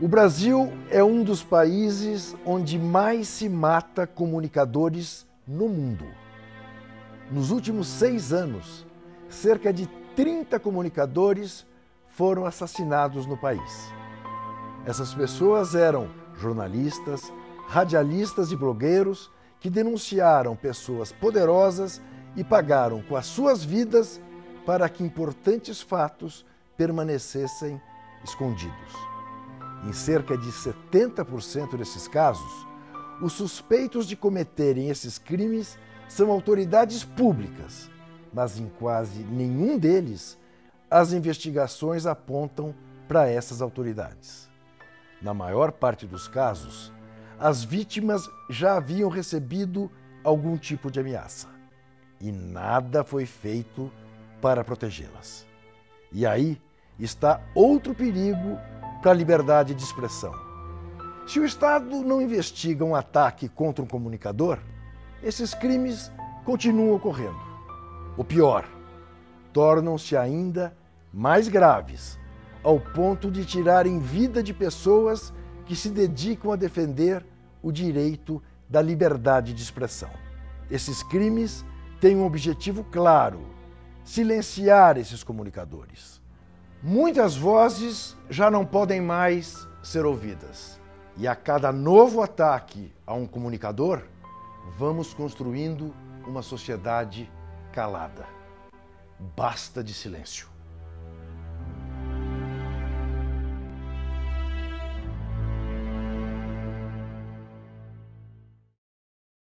O Brasil é um dos países onde mais se mata comunicadores no mundo. Nos últimos seis anos, cerca de 30 comunicadores foram assassinados no país. Essas pessoas eram jornalistas, radialistas e blogueiros que denunciaram pessoas poderosas e pagaram com as suas vidas para que importantes fatos permanecessem escondidos. Em cerca de 70% desses casos, os suspeitos de cometerem esses crimes são autoridades públicas, mas em quase nenhum deles as investigações apontam para essas autoridades. Na maior parte dos casos, as vítimas já haviam recebido algum tipo de ameaça e nada foi feito para protegê-las. E aí está outro perigo para a liberdade de expressão. Se o Estado não investiga um ataque contra um comunicador, esses crimes continuam ocorrendo. O pior, tornam-se ainda mais graves, ao ponto de tirarem vida de pessoas que se dedicam a defender o direito da liberdade de expressão. Esses crimes têm um objetivo claro, silenciar esses comunicadores. Muitas vozes já não podem mais ser ouvidas. E a cada novo ataque a um comunicador, vamos construindo uma sociedade calada. Basta de silêncio.